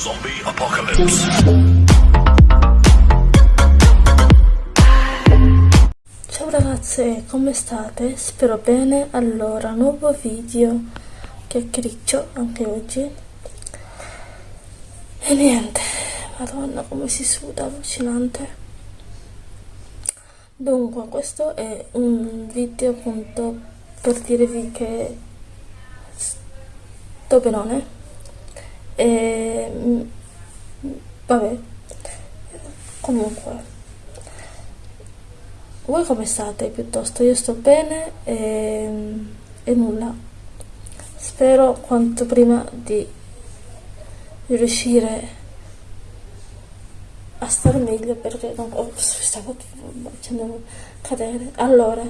Zombie Apocalypse. Ciao ragazze, come state? Spero bene. Allora, nuovo video chiacchiericcio anche oggi. E niente, madonna come si suda, allucinante. Dunque, questo è un video appunto per dirvi che sto benone e mm, vabbè. Comunque. Voi come state? Piuttosto io sto bene e, e nulla. Spero quanto prima di riuscire a stare meglio perché non stavo facendo cadere. Allora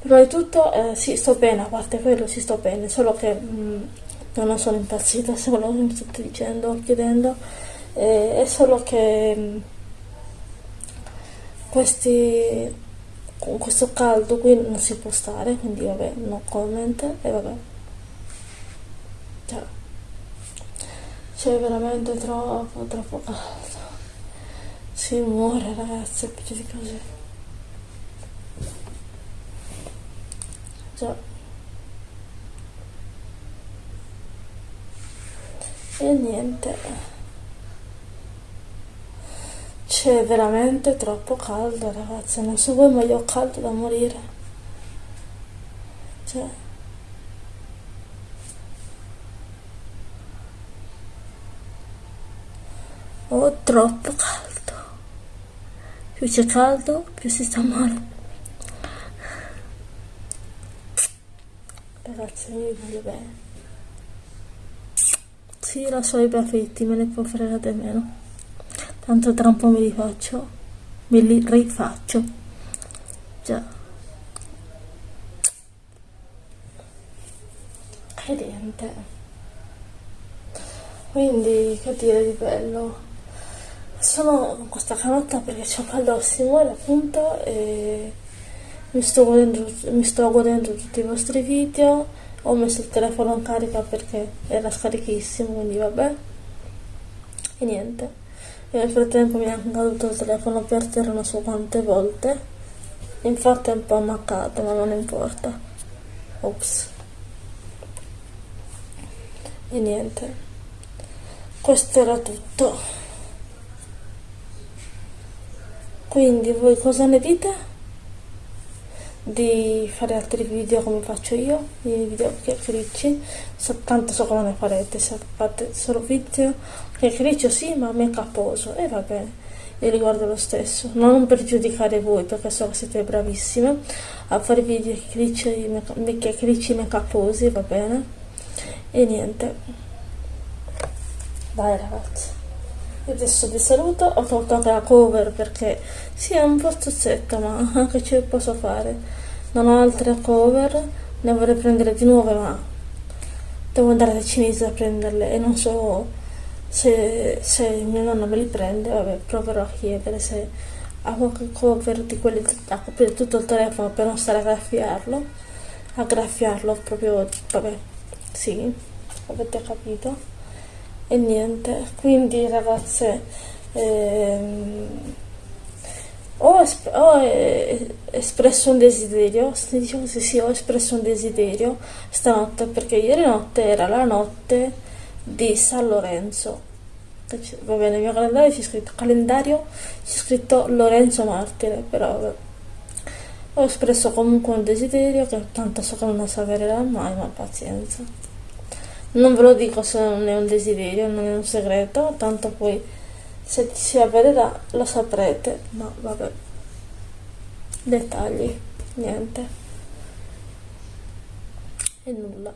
prima di tutto eh, sì sto bene a parte quello sì sto bene solo che mh, mm, non sono impazzita che mi state dicendo chiedendo. Eh, è solo che mm, questi con questo caldo qui non si può stare quindi vabbè no comment e vabbè. Cioè, c'è veramente troppo troppo caldo. Si muore ragazzi più di così. Già e niente. C'è veramente troppo caldo ragazzi. Non so voi ma io ho caldo da morire. Cioè. Ho troppo caldo. Più c'è caldo più si sta male. Ragazzi mi voglio bene sì, lo so, i baffetti me ne può fregare meno. Tanto tra un po' mi li faccio. Me li rifaccio. Già. E niente. Quindi, che dire di bello. Sono con questa canotta perché c'ho caldo al simone appunto e mi sto godendo, mi sto godendo tutti i vostri video ho messo il telefono in carica perché era scarichissimo quindi vabbè. E niente. E nel frattempo mi è anche caduto il telefono per terra non so quante volte. Infatti è un po' ammaccato ma non importa. Ops. E niente. Questo era tutto. Quindi voi cosa ne dite? Di fare altri video come faccio io, i video chiacchiericci, soltanto so come ne farete, se fate solo video chiacchiericcio sì, ma make uposo, e va bene, io li guardo lo stesso, non per giudicare voi, perché so che siete bravissime a fare video chiacchiericci make uposi, va bene, e niente, dai ragazzi. Adesso vi saluto, ho tolto anche la cover perché sì è un po' stuzzetta ma anche ce posso fare. Non ho altre cover, ne vorrei prendere di nuove ma devo andare da cinese a prenderle e non so se, se mia nonna me li prende, vabbè proverò a chiedere se ha qualche cover di quelli da coprire tutto il telefono per non stare a graffiarlo, a graffiarlo proprio, vabbè, sì, avete capito e niente quindi ragazze ehm, ho, esp ho eh, espresso un desiderio si dice così sì ho espresso un desiderio stanotte perché ieri notte era la notte di San Lorenzo. Va bene nel mio calendario c'è scritto calendario c'è scritto Lorenzo Martire però ho espresso comunque un desiderio che tanto so che non avvererà mai ma pazienza non ve lo dico se non è un desiderio, non è un segreto, tanto poi se si avvererà lo saprete, ma vabbè. Dettagli, niente. E nulla.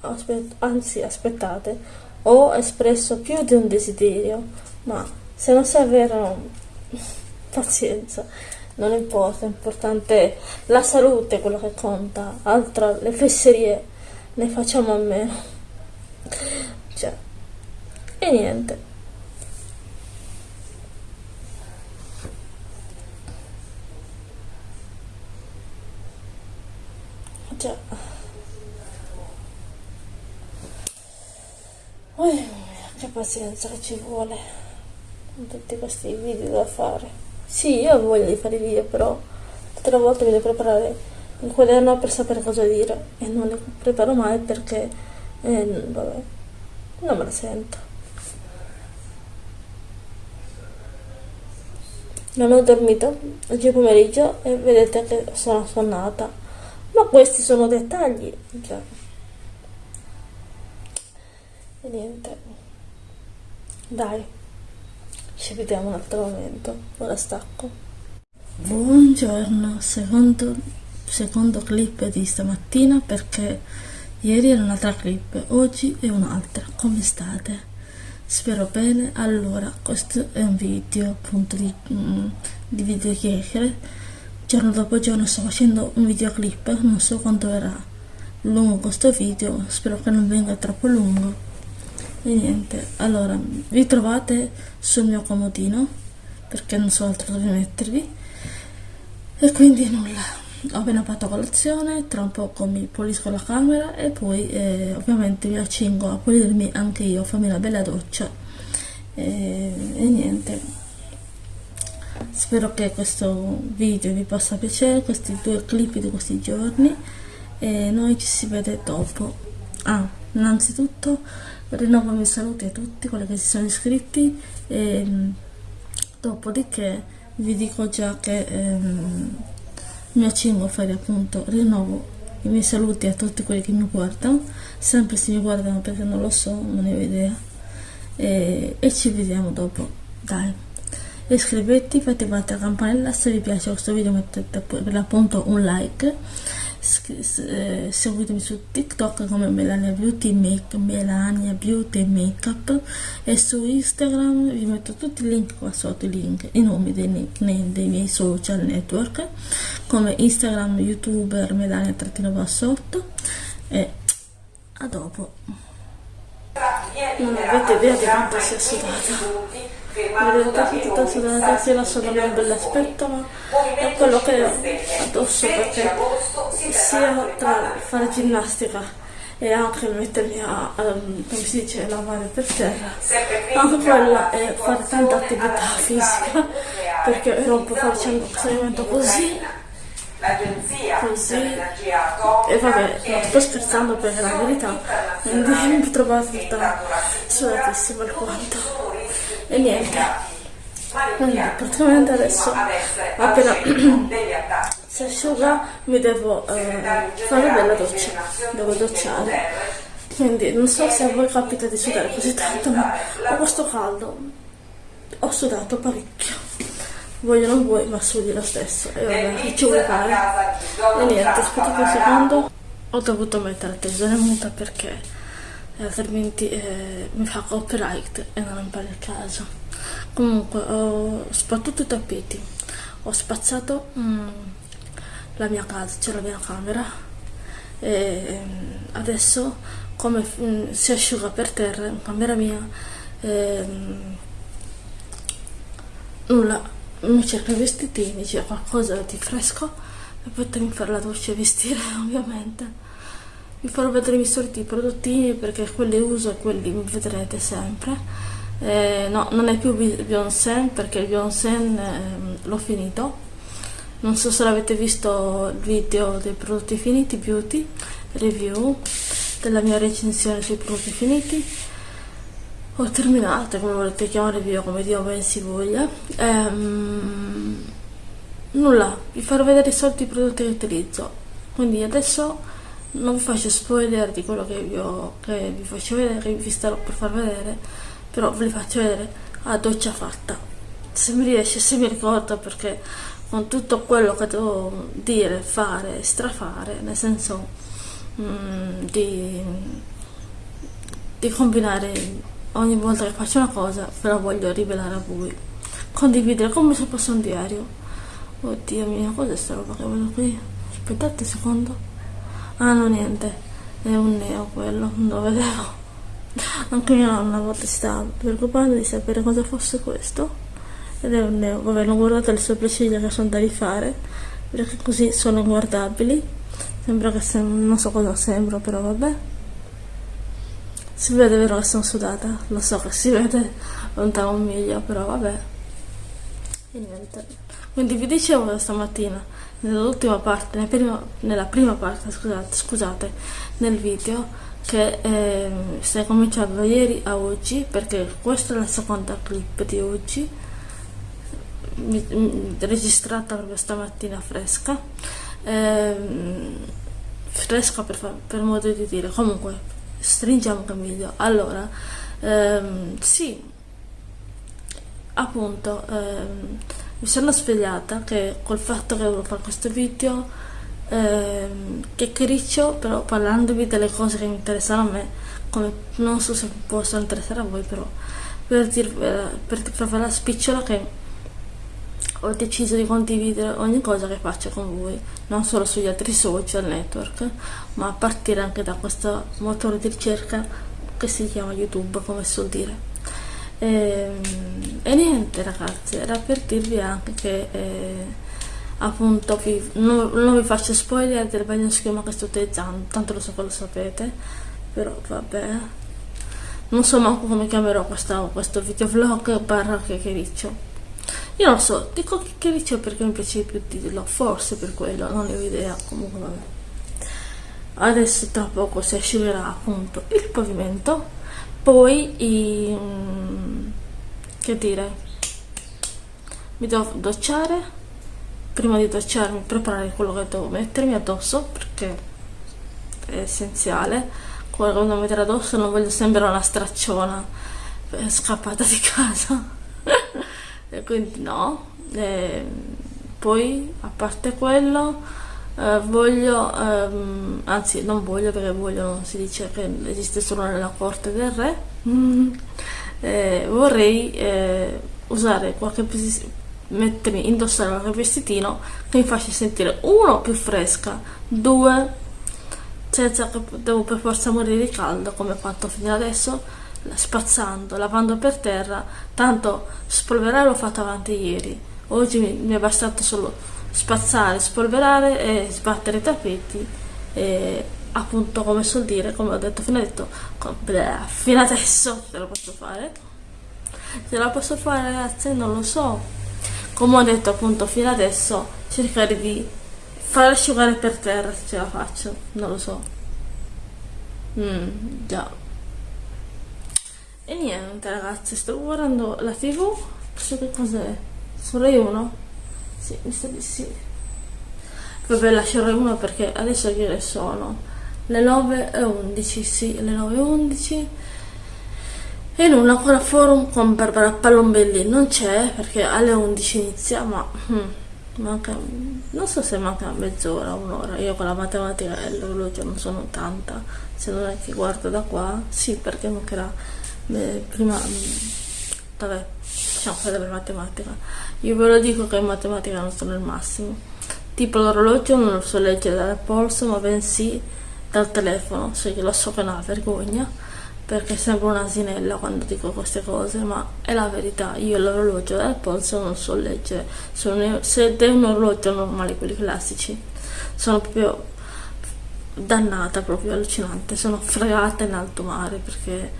Aspet anzi, aspettate, ho espresso più di un desiderio, ma se non si avverano, pazienza, non importa, è importante la salute, quello che conta, altro le fesserie ne facciamo a meno cioè e niente. Già oh, che pazienza che ci vuole con tutti questi video da fare. Sì io ho voglia di fare video però tutte le volte mi devo preparare il quaderno per sapere cosa dire. E non le preparo mai perché eh, vabbè non me la sento. Non ho dormito oggi pomeriggio e vedete che sono sonnata ma questi sono dettagli cioè. e niente. Dai ci vediamo un altro momento. Ora stacco. Buongiorno secondo, secondo clip di stamattina perché ieri era un'altra clip oggi è un'altra. Come state? Spero bene. Allora questo è un video appunto di, mm, di video chiacchiere. Giorno dopo giorno sto facendo un videoclip non so quanto verrà lungo questo video spero che non venga troppo lungo. E niente allora vi trovate sul mio comodino perché non so altro dove mettervi. E quindi nulla ho appena fatto colazione, tra un poco mi pulisco la camera e poi eh, ovviamente mi accingo a pulirmi anche io, farmi una bella doccia e, e niente. Spero che questo video vi possa piacere, questi due clip di questi giorni e noi ci si vede dopo. Ah, innanzitutto rinnovo i miei saluti a tutti quelli che si sono iscritti e dopodiché vi dico già che... Ehm, mi accingo a fare appunto rinnovo i miei saluti a tutti quelli che mi guardano sempre se mi guardano perché non lo so non ne ho idea. E, e ci vediamo dopo. Dai. Iscrivetevi fate battere la campanella. Se vi piace questo video mettete per l'appunto un like seguitemi su TikTok come Melania Beauty Make, Melania Beauty Makeup e su Instagram vi metto tutti i link qua sotto, i link, i nomi dei nickname dei miei social network come Instagram, youtuber, Melania trattino bassotto e a dopo. Non avete idea di quanto sia sudata vedete tutta sudata sia la sono un bell'aspetto ma è quello che ho addosso perché sia tra fare ginnastica e anche mettermi a, a come si dice, lavare per terra. Anche quella è fare tanta attività fisica perché ero un po' facendo questo movimento così. così. e vabbè non sto scherzando perché la verità quindi mi trovate tutta sudatissima alquanto e niente. Quindi praticamente adesso. Appena si asciuga mi devo eh, fare bella doccia. Devo docciare. Quindi non so se a voi capita di sudare così tanto ma ho questo caldo. Ho sudato parecchio. Voglio non vuoi ma sudi lo stesso. E vabbè ci vuoi fare. e niente aspettate un secondo. Ho dovuto mettere la televisione muta perché altrimenti eh, mi fa copyright e non è il caso. Comunque ho sbattuto i tappeti. Ho spazzato mm, la mia casa c'è la mia camera. E mm, adesso come mm, si asciuga per terra in camera mia eh, nulla. Mi cerco i vestitini c'è qualcosa di fresco e poi fare la doccia e vestire ovviamente vi farò vedere i miei soliti prodottini perché quelli uso e quelli vedrete sempre. Eh, no non è più Beyoncé perché il Beyoncé eh, l'ho finito. Non so se l'avete visto il video dei prodotti finiti beauty review della mia recensione sui prodotti finiti. Ho terminato come volete chiamare video come Dio ben si voglia. Ehm, nulla vi farò vedere i soliti prodotti che utilizzo. Quindi adesso non faccio spoiler di quello che vi, ho, che vi faccio vedere, che vi starò per far vedere, però ve li faccio vedere a doccia fatta. Se mi riesce, se mi ricordo, perché con tutto quello che devo dire, fare, strafare, nel senso mm, di, di combinare ogni volta che faccio una cosa, però voglio rivelare a voi. Condividere come se fosse un diario. Oddio mio, cos'è sta roba che vedo qui? Aspettate un secondo. Ah no niente, è un neo quello, non lo vedevo. Anche mia nonna una volta si stava preoccupando di sapere cosa fosse questo. Ed è un neo, vabbè non guardate le sopracciglia che sono da rifare, perché così sono guardabili. Sembra che sem non so cosa sembra, però vabbè. si vede vero che sono sudata lo so che si vede lontano un miglio però vabbè e niente quindi vi dicevo stamattina nell'ultima parte nella prima, nella prima parte scusate, scusate nel video che eh, stai cominciando da ieri a oggi perché questa è la seconda clip di oggi mi, mi, registrata proprio stamattina fresca eh, fresca per, per, modo di dire. Comunque stringiamo che meglio. Allora ehm, sì appunto ehm, mi sono svegliata che col fatto che volevo fare questo video eh, chiacchiericcio però parlandovi delle cose che mi interessano a me come non so se possono interessare a voi però per dirvela per farvela la spicciola che ho deciso di condividere ogni cosa che faccio con voi non solo sugli altri social network ma a partire anche da questo motore di ricerca che si chiama youtube come suol dire e, ehm, e niente ragazzi era per dirvi anche che eh, appunto vi, non, non, vi faccio spoiler del bagno schiuma che sto utilizzando tanto lo so che lo sapete però vabbè. Non so manco come chiamerò questa, questo videovlog barra chiacchiericcio. Io non so dico chiacchiericcio perché mi piace più dirlo forse per quello non ne ho idea comunque vabbè. Adesso tra poco si asciugherà appunto il pavimento poi i, che dire? Mi devo docciare. Prima di docciarmi preparare quello che devo mettermi addosso perché è essenziale. Quello che devo mettere addosso non voglio sembrare una stracciona scappata di casa. Quindi no. E poi a parte quello eh, voglio ehm, anzi non voglio perché voglio non si dice che esiste solo nella corte del re. Mm. eh, vorrei eh, usare qualche mettermi, indossare qualche vestitino che mi faccia sentire uno più fresca, due senza che devo per forza morire di caldo come ho fatto fino adesso spazzando, lavando per terra. Tanto spolverare l'ho fatto avanti ieri. Oggi mi, mi, è bastato solo spazzare, spolverare e sbattere i tappeti e appunto come suol dire come ho detto fino, detto, fino adesso ce la posso fare. Ce la posso fare ragazzi non lo so. Come ho detto appunto fino adesso cercare di far asciugare per terra se ce la faccio. Non lo so. Mm, già. E niente ragazzi sto guardando la tv so che cos'è? Su Rai 1 sì mi sa di sì. Vabbè Rai 1 perché adesso che ore sono le 9 e 11 sì le 9 e 11 e nulla ancora forum con Barbara Palombelli. Non c'è perché alle 11 inizia ma hmm, manca non so se manca mezz'ora un'ora. Io con la matematica e l'orologio non sono tanta. Se non è che guardo da qua sì perché mancherà beh, prima vabbè diciamo fare per matematica. Io ve lo dico che in matematica non sono il massimo. Tipo l'orologio non lo so leggere dal polso ma bensì dal telefono. Se so lo so che è una vergogna perché sembra un'asinella quando dico queste cose, ma è la verità. Io l'orologio del polso non so leggere, sono, se è un orologio normale, quelli classici, sono proprio dannata, proprio allucinante, sono fregata in alto mare perché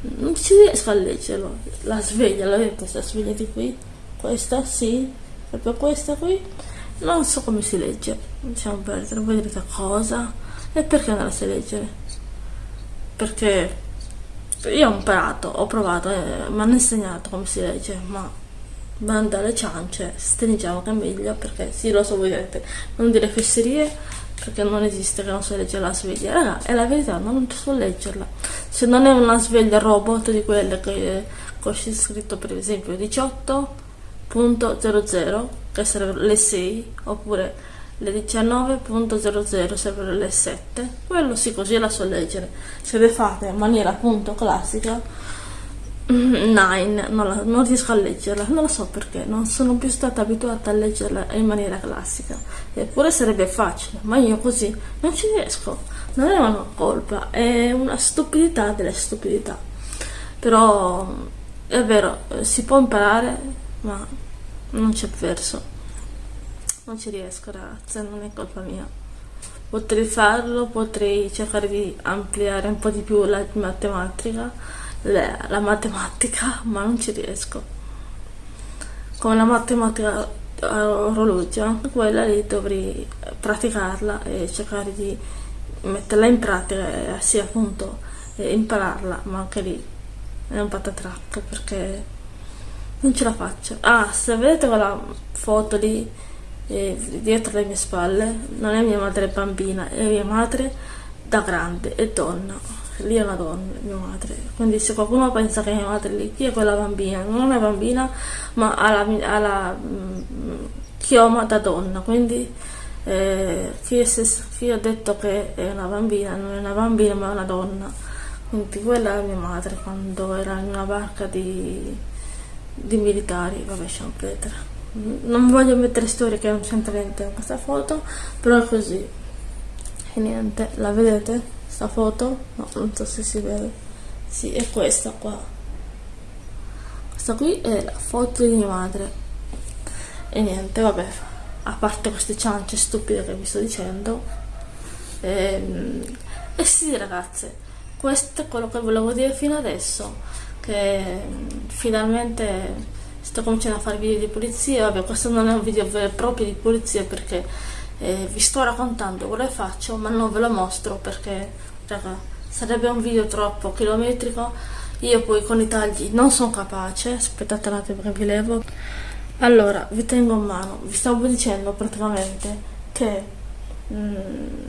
non ci riesco a leggerlo. La sveglia, la vedete questa sveglia di qui? Questa sì, proprio questa qui. Non so come si legge, diciamo perdere, voi direte cosa? E perché non la sai leggere? Perché io ho imparato, ho provato, eh, mi hanno insegnato come si legge, ma banda alle ciance, stringiamo che è meglio perché sì lo so voi direte, non dire fesserie perché non esiste che non so leggere la sveglia, raga, è la verità, non so leggerla. Se non è una sveglia robot di quelle che ho scritto per esempio 18.00, che sarebbero le 6, oppure le 19.00 servono le 7 quello sì così la so leggere. Se le fate in maniera appunto classica 9 non, la, non riesco a leggerla non lo so perché non sono più stata abituata a leggerla in maniera classica. Eppure sarebbe facile ma io così non ci riesco non è una colpa è una stupidità delle stupidità. Però è vero si può imparare ma non c'è verso. Non ci riesco ragazze non è colpa mia. Potrei farlo, potrei cercare di ampliare un po' di più la matematica, la, matematica, ma non ci riesco. Come la matematica a orologio, anche quella lì dovrei praticarla e cercare di metterla in pratica e sì appunto impararla, ma anche lì è un patatrack perché non ce la faccio. Ah, se vedete quella foto lì eh, dietro le mie spalle, non è mia madre bambina, è mia madre da grande, è donna. Lì è una donna, mia madre. Quindi se qualcuno pensa che mia madre lì, chi è quella bambina? Non è bambina, ma ha la, ha la mm, chioma da donna. Quindi eh, chi, è, chi ha detto che è una bambina, non è una bambina ma è una donna. Quindi quella è mia madre quando era in una barca di, di militari, vabbè, Champetre non voglio mettere storie che non c'entra niente in questa foto però è così e niente la vedete sta foto? No non so se si vede. Sì è questa qua. Questa qui è la foto di mia madre. E niente vabbè a parte queste ciance stupide che vi sto dicendo e, ehm, e sì ragazze questo è quello che volevo dire fino adesso che finalmente sto cominciando a fare video di pulizia, vabbè questo non è un video vero e proprio di pulizia perché eh, vi sto raccontando quello che faccio ma non ve lo mostro perché raga, sarebbe un video troppo chilometrico, io poi con i tagli non sono capace, aspettate un attimo che vi levo. Allora, vi tengo in mano, vi stavo dicendo praticamente che mm,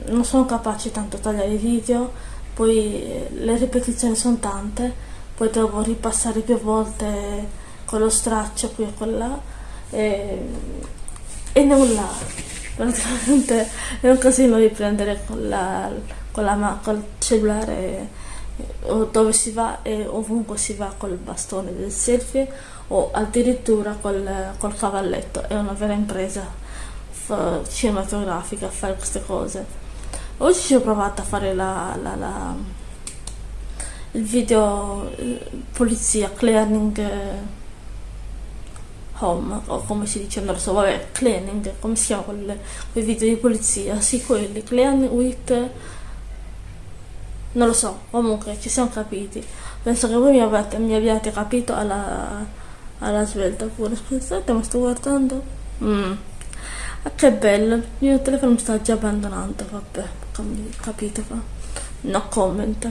non sono capace tanto a tagliare i video, poi eh, le ripetizioni sono tante, poi devo ripassare più volte con lo straccio qui e con là e, e nulla praticamente è un casino riprendere con la, con la col cellulare o dove si va e ovunque si va col bastone del selfie o addirittura col, col cavalletto. È una vera impresa cinematografica a fare queste cose. Oggi ci ho provato a fare la, la, la il video polizia clearing home o come si dice non lo so vabbè cleaning come si chiama quelle, quei video di polizia sì quelli clean with non lo so comunque ci siamo capiti. Penso che voi mi abbiate, mi abbiate capito alla, alla svelta pure. Scusate ma sto guardando. Mm. ah, che bello il mio telefono mi sta già abbandonando vabbè capito fa? No comment.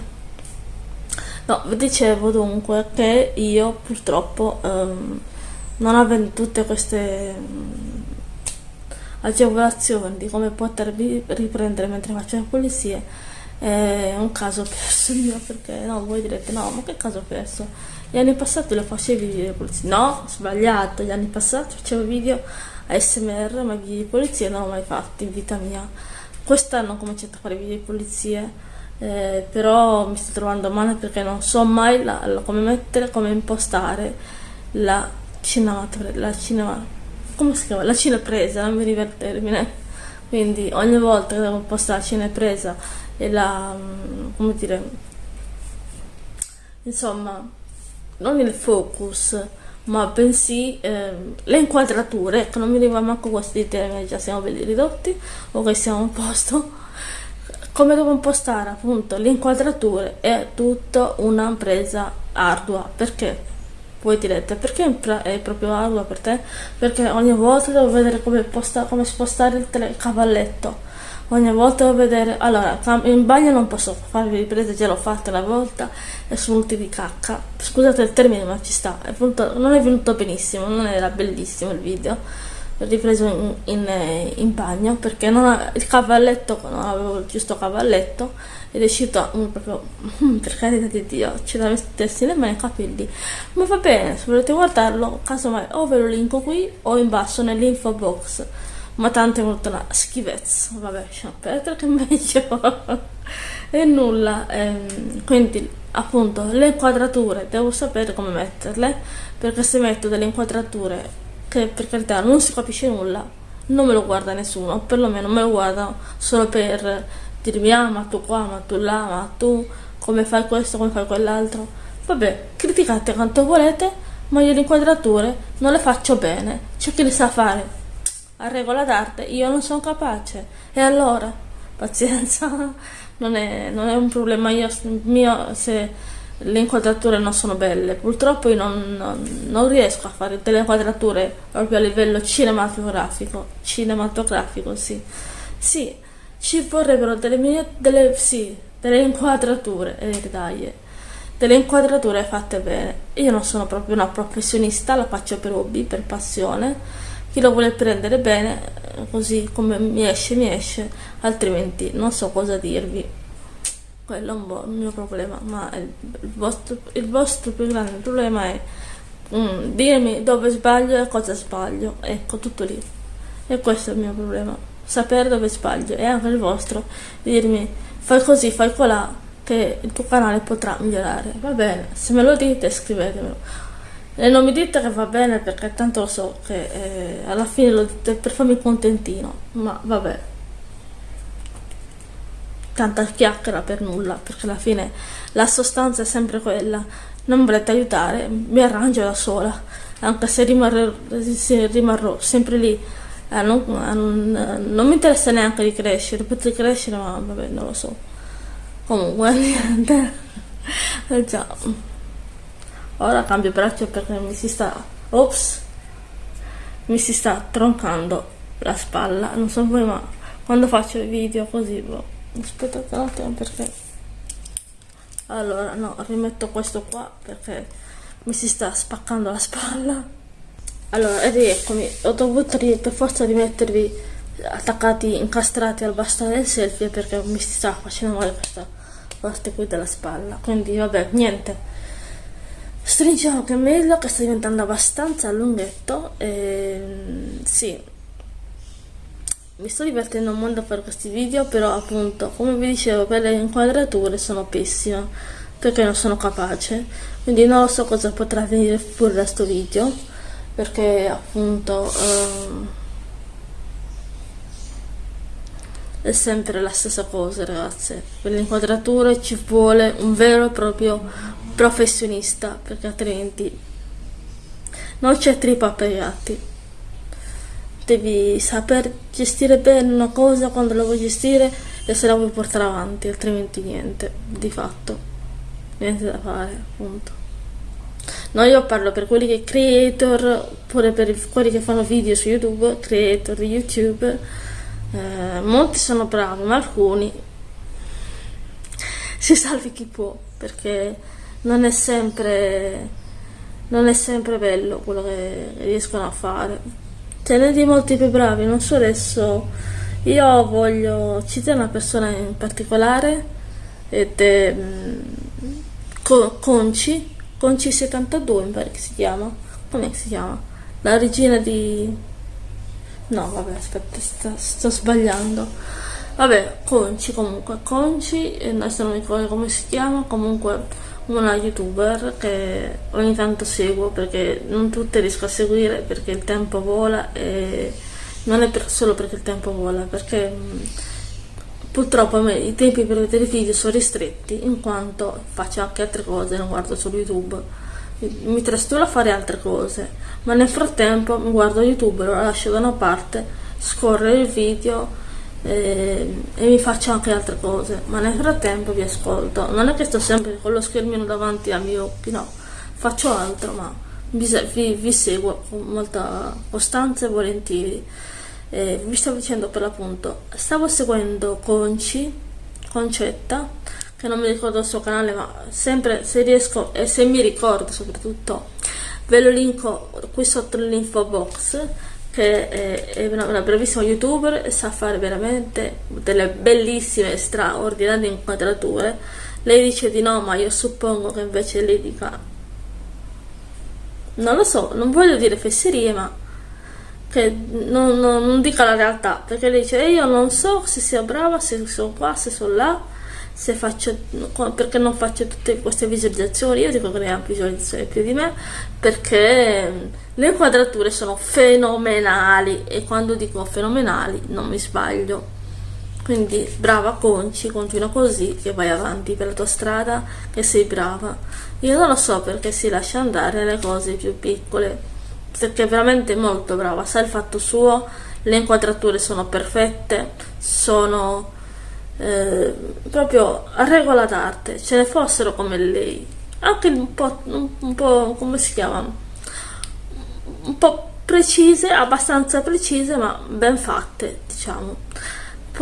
No vi dicevo dunque che io purtroppo um, non avendo tutte queste mm, agevolazioni di come potermi riprendere mentre faccio le pulizie è un caso perso mio perché no voi direte no ma che caso perso? Gli anni passati lo facevi video di polizia no sbagliato gli anni passati facevo video ASMR ma video di polizia non l'ho mai fatti in vita mia. Quest'anno ho cominciato a fare video di pulizie eh, però mi sto trovando male perché non so mai la, la, come mettere come impostare la cinematografia, la cinema, come si chiama? La cinepresa, non mi ricordo il termine. Quindi ogni volta che devo postare la cinepresa e la, mm, come dire, insomma, non il focus, ma bensì eh, le inquadrature, ecco non mi arriva manco questi termini, già siamo belli ridotti o che siamo a posto. Come devo impostare appunto le inquadrature è tutta una presa ardua, perché voi direte perché è proprio ardua per te? Perché ogni volta devo vedere come, posta, come spostare il, tele, cavalletto. Ogni volta devo vedere. Allora, in bagno non posso farvi riprese, già l'ho fatta una volta e sono venuti di cacca. Scusate il termine, ma ci sta. È venuto, non è venuto benissimo, non era bellissimo il video. L'ho ripreso in, in, in bagno perché non, il cavalletto, non avevo il giusto cavalletto è uscito um, proprio um, per carità di Dio c'è da mettersi le mani ai capelli. Ma va bene se volete guardarlo casomai o ve lo linko qui o in basso nell'info box. Ma tanto è venuta una schifezza. Vabbè Champêtre che meglio. E nulla ehm, quindi appunto le inquadrature devo sapere come metterle perché se metto delle inquadrature che per carità non si capisce nulla non me lo guarda nessuno perlomeno me lo guarda solo per dirmi ah ma tu qua, ma tu là, ma tu come fai questo, come fai quell'altro. Vabbè, criticate quanto volete, ma io le inquadrature non le faccio bene. C'è chi le sa fare a regola d'arte, io non sono capace. E allora? pazienza, non è, non è un problema io, mio se le inquadrature non sono belle. Purtroppo io non, non, non, riesco a fare delle inquadrature proprio a livello cinematografico. Cinematografico, sì. Sì, ci vorrebbero delle, delle, sì, delle inquadrature e dai, delle inquadrature fatte bene. Io non sono proprio una professionista, la faccio per hobby, per passione. Chi lo vuole prendere bene, così come mi esce, mi esce, altrimenti non so cosa dirvi quello è un po' il mio problema, ma il, il, vostro, il vostro, più grande problema è mm, dirmi dove sbaglio e cosa sbaglio, ecco tutto lì. E questo è il mio problema, sapere dove sbaglio e anche il vostro, dirmi fai così, fai colà, che il tuo canale potrà migliorare. Va bene, se me lo dite scrivetemelo. E non mi dite che va bene perché tanto lo so che eh, alla fine lo dite per farmi contentino, ma vabbè tanta chiacchiera per nulla, perché alla fine la sostanza è sempre quella. Non volete aiutare, mi arrangio da sola, anche se rimarrò, se rimarrò sempre lì. Eh, non, non, non, mi interessa neanche di crescere, potrei crescere, ma vabbè, non lo so. Comunque, niente. Eh, già. Ora cambio braccio perché mi si sta... Ops! Mi si sta troncando la spalla, non so voi, ma quando faccio i video così, boh aspettate un attimo perché allora no rimetto questo qua perché mi si sta spaccando la spalla allora ed eccomi. Ho dovuto per forza rimettervi attaccati incastrati al bastone del selfie perché mi sta facendo male questa parte qui della spalla. Quindi vabbè niente. Stringiamo è meglio che sta diventando abbastanza lunghetto e sì. Mi sto divertendo molto a fare questi video però appunto come vi dicevo per le inquadrature sono pessima perché non sono capace. Quindi non so cosa potrà venire fuori da questo video perché appunto um, è sempre la stessa cosa ragazze. Per le inquadrature ci vuole un vero e proprio professionista perché altrimenti non c'è trippa per i gatti devi saper gestire bene una cosa quando la vuoi gestire e se la vuoi portare avanti, altrimenti niente, di fatto, niente da fare, appunto. No, io parlo per quelli che creator, oppure per quelli che fanno video su YouTube, creator di YouTube, eh, molti sono bravi, ma alcuni si salvi chi può, perché non è sempre, non è sempre bello quello che riescono a fare ce n'è di molti più bravi, non so adesso. Io voglio citare una persona in particolare ed è mm, Conci, Conci 72 mi pare che si chiama. Come si chiama? La regina di... No, vabbè, aspetta, sto, sto sbagliando. Vabbè, Conci comunque, Conci, adesso non mi ricordo come si chiama, comunque una youtuber che ogni tanto seguo perché non tutte riesco a seguire perché il tempo vola e non è per, solo perché il tempo vola perché mh, purtroppo a me i tempi per vedere video sono ristretti in quanto faccio anche altre cose non guardo solo youtube mi trasturro a fare altre cose ma nel frattempo mi guardo youtube lo lascio da una parte scorre il video e, e, mi faccio anche altre cose, ma nel frattempo vi ascolto. Non è che sto sempre con lo schermino davanti ai miei occhi, no, faccio altro, ma vi, vi seguo con molta costanza e volentieri. E vi stavo dicendo per l'appunto, stavo seguendo Conci, Concetta, che non mi ricordo il suo canale, ma sempre se riesco e se mi ricordo soprattutto, ve lo linko qui sotto nell'info box che è una, una bravissima youtuber e sa fare veramente delle bellissime, straordinarie inquadrature. Lei dice di no, ma io suppongo che invece lei dica... Non lo so, non voglio dire fesserie, ma che non, non, non dica la realtà, perché lei dice io non so se sia brava, se sono qua, se sono là, se faccio, perché non faccio tutte queste visualizzazioni, io dico che ne ha visualizzazioni più di me, perché le inquadrature sono fenomenali e quando dico fenomenali non mi sbaglio. Quindi brava Conci, continua così che vai avanti per la tua strada, che sei brava. Io non lo so perché si lascia andare le cose più piccole, perché è veramente molto brava, sa il fatto suo, le inquadrature sono perfette, sono eh, proprio a regola d'arte, ce ne fossero come lei, anche un po', un po' come si chiama, un po' precise, abbastanza precise, ma ben fatte, diciamo.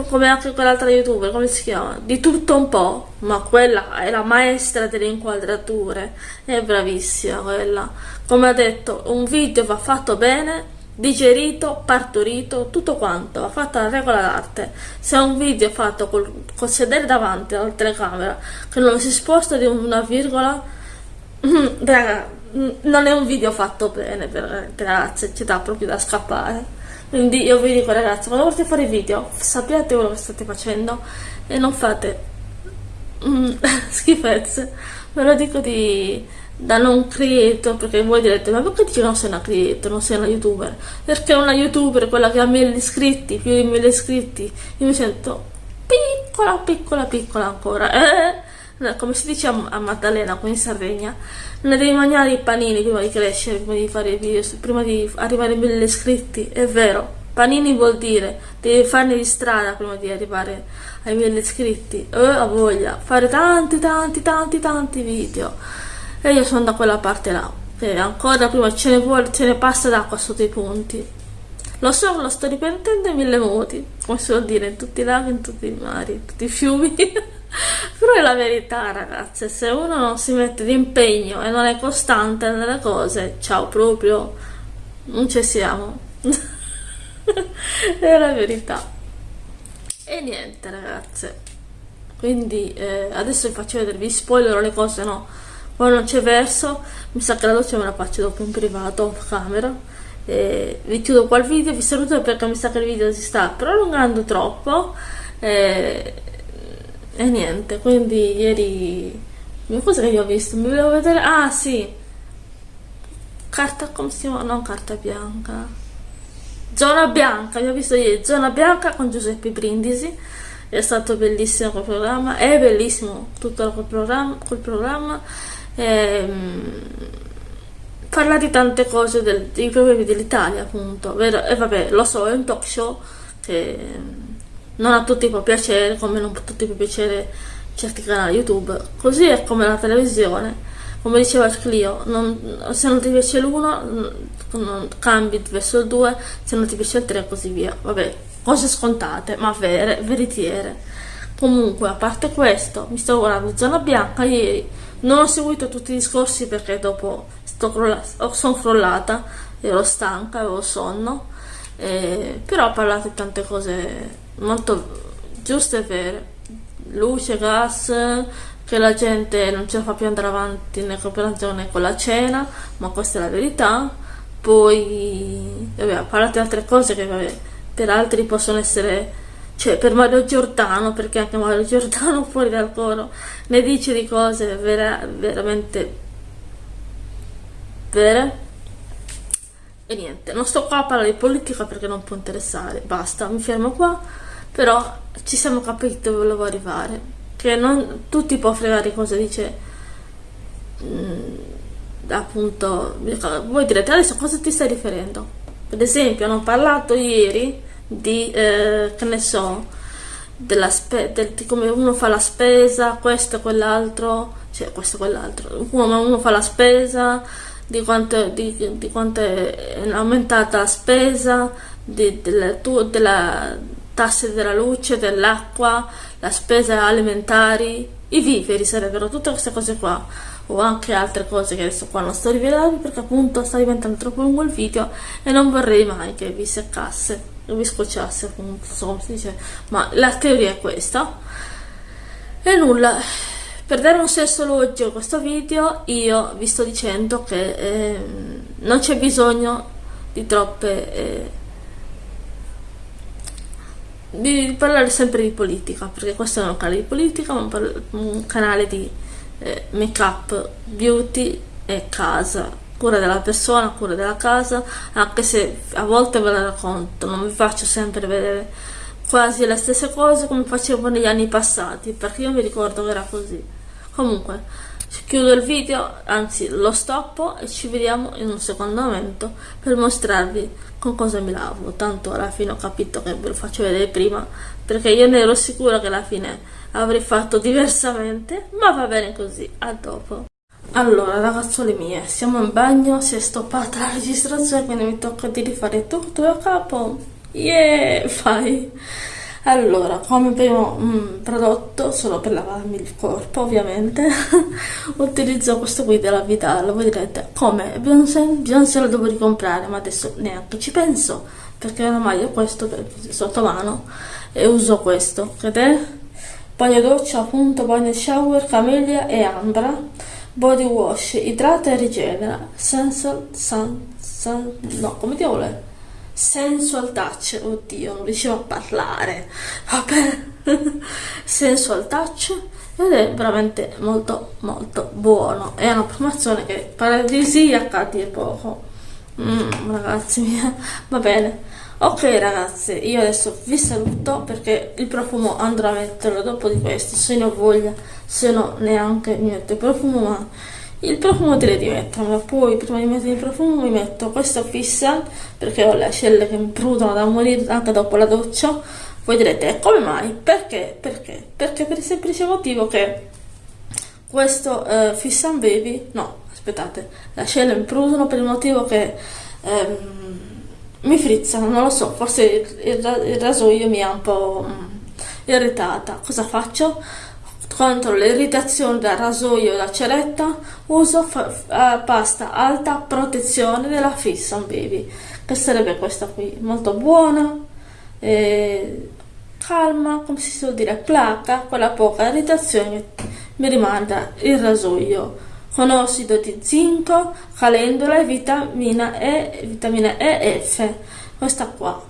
Come anche quell'altra youtuber, come si chiama? Di tutto un po', ma quella è la maestra delle inquadrature, è bravissima quella. Come ha detto, un video va fatto bene, digerito, partorito, tutto quanto, va fatta la regola d'arte. Se è un video fatto col, col sedere davanti alla telecamera, che non si sposta di una virgola, raga, non è un video fatto bene, ragazze, ci dà proprio da scappare. Quindi io vi dico ragazzi, quando volete fare video, sappiate quello che state facendo e non fate mm, schifezze. Ve lo dico di da non creator perché voi direte ma perché dici che non sei una creator non sei una youtuber? Perché una youtuber quella che ha mille iscritti più di mille iscritti. Io mi sento piccola piccola piccola ancora eh, come si dice a, Maddalena qui in Sardegna non devi mangiare i panini prima di crescere prima di fare i video prima di arrivare a mille iscritti è vero panini vuol dire devi farne di strada prima di arrivare ai mille iscritti eh, ho voglia fare tanti tanti tanti tanti video. E io sono da quella parte là e ancora prima ce ne, vuole, ce ne passa d'acqua sotto i ponti. Lo so, lo sto ripetendo in mille modi come si può dire, in tutti i laghi, in tutti i mari, in tutti i fiumi però è la verità ragazze se uno non si mette d'impegno e non è costante nelle cose ciao proprio non ci siamo. È la verità. E niente ragazze. Quindi eh, adesso vi faccio vedere vi spoilerò le cose no? Ora non c'è verso mi sa che la doccia me la faccio dopo in privato off camera. E vi chiudo qua il video vi saluto perché mi sa che il video si sta prolungando troppo. E, e niente quindi ieri cosa che io ho visto? Mi volevo vedere ah sì. Carta come si chiama? Non carta bianca. Zona bianca vi ho visto ieri zona bianca con Giuseppe Brindisi. È stato bellissimo quel programma è bellissimo tutto quel programma, quel programma. Ehm, parla di tante cose del, dei problemi dell'Italia appunto vero? e vabbè lo so è un talk show che non a tutti può piacere come non a tutti può piacere certi canali youtube. Così è come la televisione. Come diceva Clio non, se non ti piace l'uno cambi verso il 2 se non ti piace il 3 e così via. Vabbè cose scontate ma vere veritiere. Comunque a parte questo mi sto guardando zona bianca ieri non ho seguito tutti i discorsi perché dopo sono crollata, ero stanca, avevo sonno, eh, però ho parlato di tante cose molto giuste e vere. Luce, gas, che la gente non ce la fa più andare avanti nella cooperazione con la cena, ma questa è la verità. Poi ho parlato di altre cose che vabbè, per altri possono essere cioè per Mario Giordano, perché anche Mario Giordano fuori dal coro ne dice di cose vera, veramente vere. E niente, non sto qua a parlare di politica perché non può interessare, basta, mi fermo qua, però ci siamo capiti dove volevo arrivare, che non tutti può fregare cosa dice mh, mm, appunto, voi direte adesso a cosa ti stai riferendo? Per esempio, hanno parlato ieri di, eh, che ne so, della del, di come uno fa la spesa, questo e quell'altro, cioè questo e quell'altro, uno, uno fa la spesa, di quanto, di, di quanto è aumentata la spesa, di, della, della tasse della luce, dell'acqua, la spesa alimentari, i viveri sarebbero tutte queste cose qua o anche altre cose che adesso qua non sto rivelando perché appunto sta diventando troppo lungo il video e non vorrei mai che vi seccasse non mi scocciasse appunto come si dice ma la teoria è questa. E nulla per dare un senso logico a questo video io vi sto dicendo che eh, non c'è bisogno di troppe eh, di parlare sempre di politica perché questo è un canale di politica ma un canale di eh, make up beauty e casa cura della persona, cura della casa, anche se a volte ve la racconto, non vi faccio sempre vedere quasi le stesse cose come facevo negli anni passati, perché io mi ricordo che era così. Comunque, chiudo il video anzi lo stoppo e ci vediamo in un secondo momento per mostrarvi con cosa mi lavo. Tanto alla fine ho capito che ve lo faccio vedere prima perché io ne ero sicura che alla fine avrei fatto diversamente ma va bene così a dopo. Allora ragazzole mie siamo in bagno si è stoppata la registrazione quindi mi tocca di rifare tutto da capo. Yeah fai allora come primo mm, prodotto solo per lavarmi il corpo ovviamente utilizzo questo qui della Vidal voi direte come Beyoncé? Beyoncé lo devo ricomprare ma adesso neanche ci penso perché ormai ho questo sotto mano e uso questo. Ed è bagno doccia appunto bagno shower camellia e ambra body wash idrata e rigenera sensual sun, sun, no come ti vuole sensual touch, oddio, non riuscivo a parlare, vabbè, sensual touch ed è veramente molto molto buono, è una promozione che paradisiaca a dir poco, mm, ragazzi mia, va bene. Ok ragazzi, io adesso vi saluto perché il profumo andrò a metterlo dopo di questo, se ne ho voglia, se no neanche il profumo, ma il profumo direi di mettermelo poi prima di mettere il profumo mi metto questo fissa perché ho le ascelle che mi prudono da morire anche dopo la doccia voi direte come mai? perché? perché? perché per il semplice motivo che questo eh, Fiss and Baby no aspettate le ascelle mi prudono per il motivo che ehm, mi frizzano non lo so forse il, il, il rasoio mi ha un po' mm, irritata cosa faccio? Contro l'irritazione da rasoio e da ceretta uso uh, pasta alta protezione della Fiss Baby, che sarebbe questa qui, molto buona, eh, calma, come si suol dire, placa, quella poca irritazione mi rimanda il rasoio. Con ossido di zinco, calendula e vitamina E, vitamina E e F. Questa qua,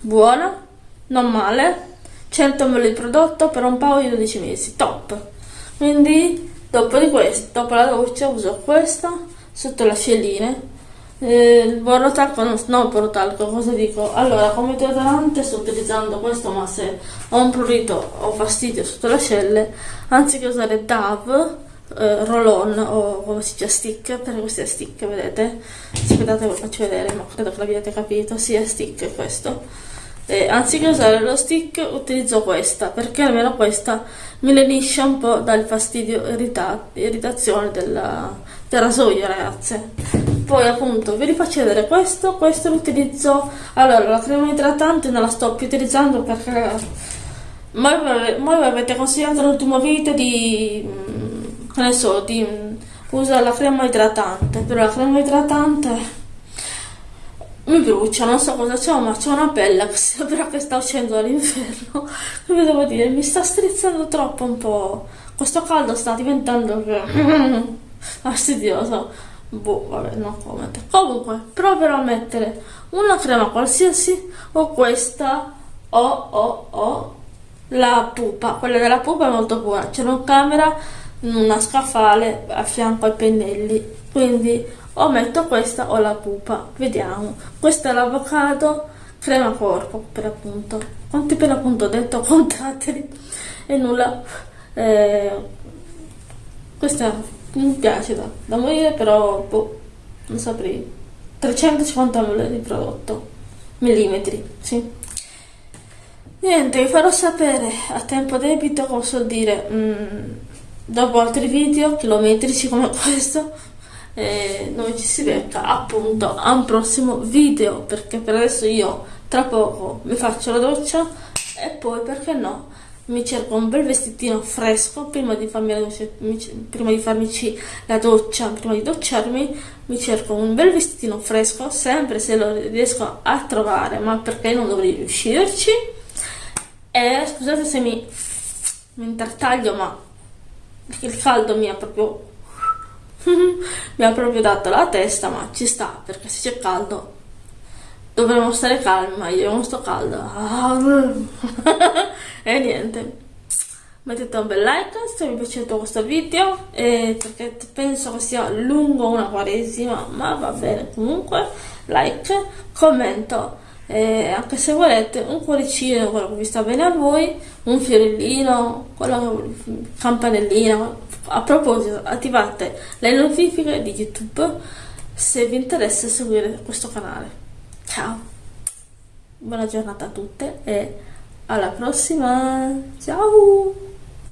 buona, non male, 100 ml di prodotto per un paio di 12 mesi, top! Quindi dopo di questo, dopo la doccia uso questa sotto le ascelline eh, borotalco, no, no borotalco, cosa dico? Allora, come deodorante sto utilizzando questo, ma se ho un prurito o fastidio sotto le ascelle, anziché usare Dove, eh, roll-on o come si dice stick, perché questo è stick, vedete? Aspettate, ve lo faccio vedere, ma credo che l'abbiate capito, sì è stick questo e anziché usare lo stick utilizzo questa perché almeno questa mi lenisce un po' dal fastidio irrita irritazione della, del rasoio ragazze. Poi appunto vi rifaccio vedere questo. Questo lo utilizzo allora la crema idratante non la sto più utilizzando perché mai, mai avete consigliato l'ultimo video di mm, che ne so di mm, usare la crema idratante. Però la crema idratante mi brucia, non so cosa c'ho, ma c'ho una pelle che sembra che sta uscendo dall'inferno. Come devo dire, mi sta strizzando troppo un po'. Questo caldo sta diventando fastidioso. Boh, vabbè, no comment. Comunque, proverò a mettere una crema qualsiasi o questa o o o la pupa. Quella della pupa è molto buona. C'è una camera, una scaffale a fianco ai pennelli. Quindi o metto questa o la pupa. Vediamo. Questa è l'avocado crema corpo per appunto quanti per appunto ho detto contateli. E nulla. Eh, questa mi piace da, da morire però boh, non saprei. 350 ml di prodotto. Millimetri sì. Niente vi farò sapere a tempo debito come so dire mm, dopo altri video chilometrici come questo e noi ci si becca appunto a un prossimo video perché per adesso io tra poco mi faccio la doccia e poi perché no mi cerco un bel vestitino fresco prima di farmi la doccia, prima di farmici la doccia prima di docciarmi mi cerco un bel vestitino fresco sempre se lo riesco a trovare ma perché non dovrei riuscirci? E scusate se mi, mi intartaglio ma il caldo mi ha proprio mi ha proprio dato la testa ma ci sta perché se c'è caldo dovremmo stare calmi ma io non sto caldo e niente. Mettete un bel like se vi è piaciuto questo video perché penso che sia lungo una quaresima ma va bene. Comunque like commento e anche se volete un cuoricino, quello che vi sta bene a voi, un fiorellino, quello campanellino. A proposito, attivate le notifiche di YouTube se vi interessa seguire questo canale. Ciao, buona giornata a tutte e alla prossima, ciao!